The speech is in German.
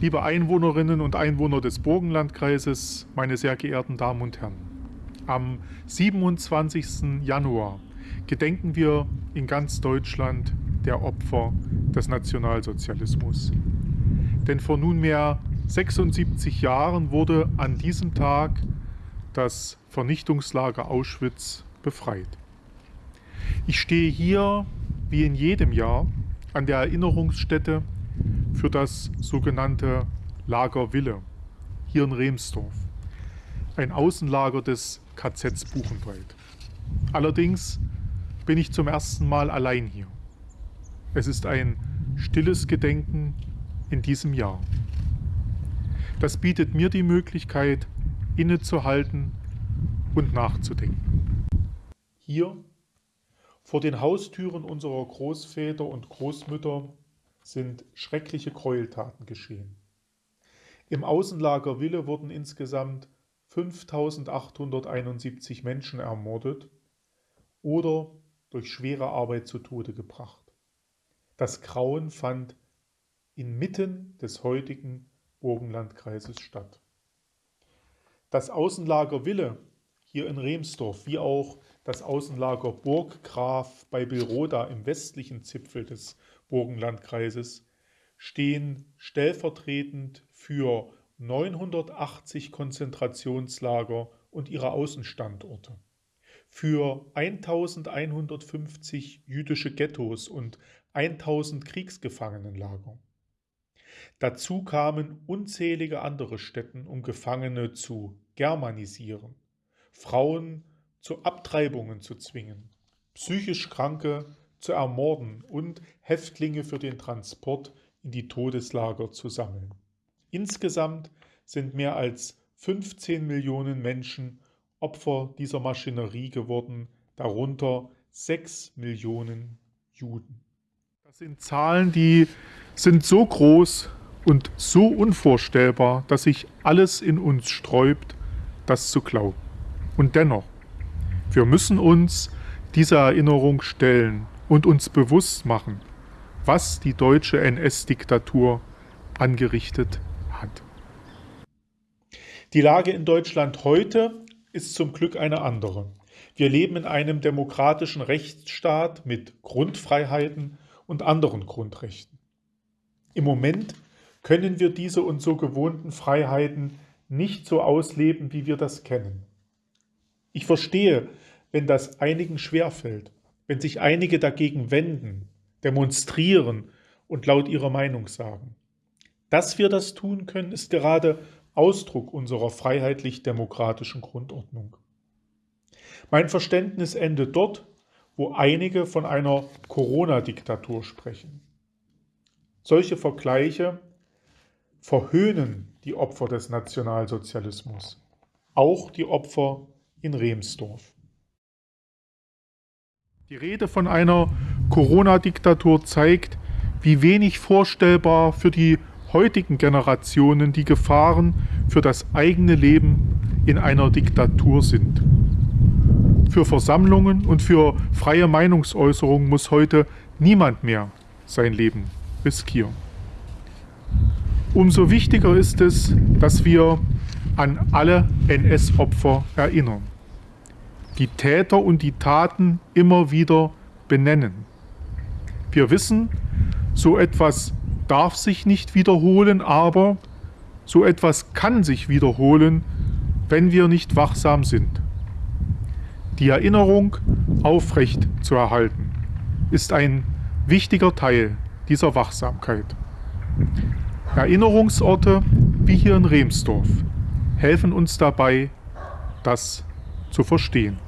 Liebe Einwohnerinnen und Einwohner des Burgenlandkreises, meine sehr geehrten Damen und Herren, am 27. Januar gedenken wir in ganz Deutschland der Opfer des Nationalsozialismus. Denn vor nunmehr 76 Jahren wurde an diesem Tag das Vernichtungslager Auschwitz befreit. Ich stehe hier, wie in jedem Jahr, an der Erinnerungsstätte für das sogenannte Lager Wille, hier in Remsdorf, ein Außenlager des KZs Buchenwald. Allerdings bin ich zum ersten Mal allein hier. Es ist ein stilles Gedenken in diesem Jahr. Das bietet mir die Möglichkeit, innezuhalten und nachzudenken. Hier, vor den Haustüren unserer Großväter und Großmütter, sind schreckliche Gräueltaten geschehen. Im Außenlager Wille wurden insgesamt 5871 Menschen ermordet oder durch schwere Arbeit zu Tode gebracht. Das Grauen fand inmitten des heutigen Burgenlandkreises statt. Das Außenlager Wille hier in Remsdorf, wie auch das Außenlager Burggraf bei Bilroda im westlichen Zipfel des Burgenlandkreises, stehen stellvertretend für 980 Konzentrationslager und ihre Außenstandorte, für 1150 jüdische Ghettos und 1000 Kriegsgefangenenlager. Dazu kamen unzählige andere Stätten, um Gefangene zu germanisieren, Frauen zu Abtreibungen zu zwingen, psychisch Kranke zu ermorden und Häftlinge für den Transport in die Todeslager zu sammeln. Insgesamt sind mehr als 15 Millionen Menschen Opfer dieser Maschinerie geworden, darunter 6 Millionen Juden. Das sind Zahlen, die sind so groß und so unvorstellbar, dass sich alles in uns sträubt, das zu glauben. Und dennoch, wir müssen uns dieser Erinnerung stellen und uns bewusst machen, was die deutsche NS-Diktatur angerichtet hat. Die Lage in Deutschland heute ist zum Glück eine andere. Wir leben in einem demokratischen Rechtsstaat mit Grundfreiheiten und anderen Grundrechten. Im Moment können wir diese uns so gewohnten Freiheiten nicht so ausleben, wie wir das kennen. Ich verstehe, wenn das einigen schwerfällt wenn sich einige dagegen wenden, demonstrieren und laut ihrer Meinung sagen. Dass wir das tun können, ist gerade Ausdruck unserer freiheitlich-demokratischen Grundordnung. Mein Verständnis endet dort, wo einige von einer Corona-Diktatur sprechen. Solche Vergleiche verhöhnen die Opfer des Nationalsozialismus, auch die Opfer in Remsdorf. Die Rede von einer Corona-Diktatur zeigt, wie wenig vorstellbar für die heutigen Generationen die Gefahren für das eigene Leben in einer Diktatur sind. Für Versammlungen und für freie Meinungsäußerung muss heute niemand mehr sein Leben riskieren. Umso wichtiger ist es, dass wir an alle NS-Opfer erinnern die Täter und die Taten immer wieder benennen. Wir wissen, so etwas darf sich nicht wiederholen, aber so etwas kann sich wiederholen, wenn wir nicht wachsam sind. Die Erinnerung aufrecht zu erhalten, ist ein wichtiger Teil dieser Wachsamkeit. Erinnerungsorte wie hier in Remsdorf helfen uns dabei, das zu verstehen.